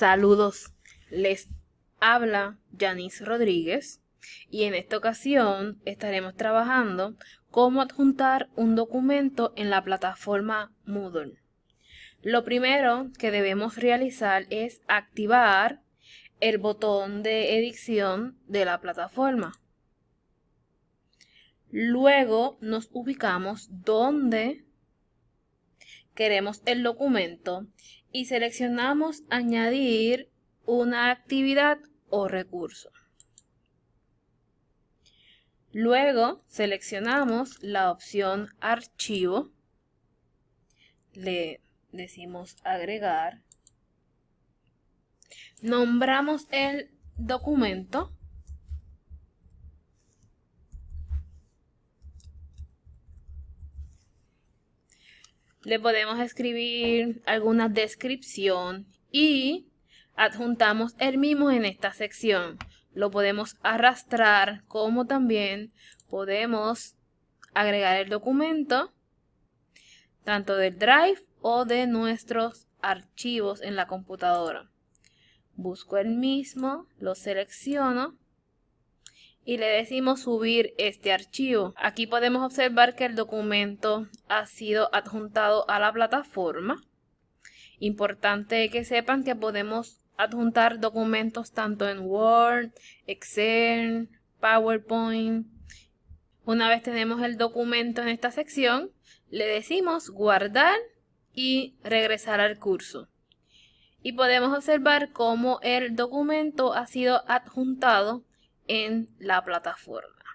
Saludos, les habla Janice Rodríguez y en esta ocasión estaremos trabajando cómo adjuntar un documento en la plataforma Moodle. Lo primero que debemos realizar es activar el botón de edición de la plataforma. Luego nos ubicamos donde queremos el documento y seleccionamos añadir una actividad o recurso. Luego seleccionamos la opción archivo, le decimos agregar, nombramos el documento le podemos escribir alguna descripción y adjuntamos el mismo en esta sección. Lo podemos arrastrar como también podemos agregar el documento tanto del Drive o de nuestros archivos en la computadora. Busco el mismo, lo selecciono y le decimos subir este archivo. Aquí podemos observar que el documento ha sido adjuntado a la plataforma. Importante que sepan que podemos adjuntar documentos tanto en Word, Excel, PowerPoint. Una vez tenemos el documento en esta sección, le decimos guardar y regresar al curso. Y podemos observar cómo el documento ha sido adjuntado en la plataforma.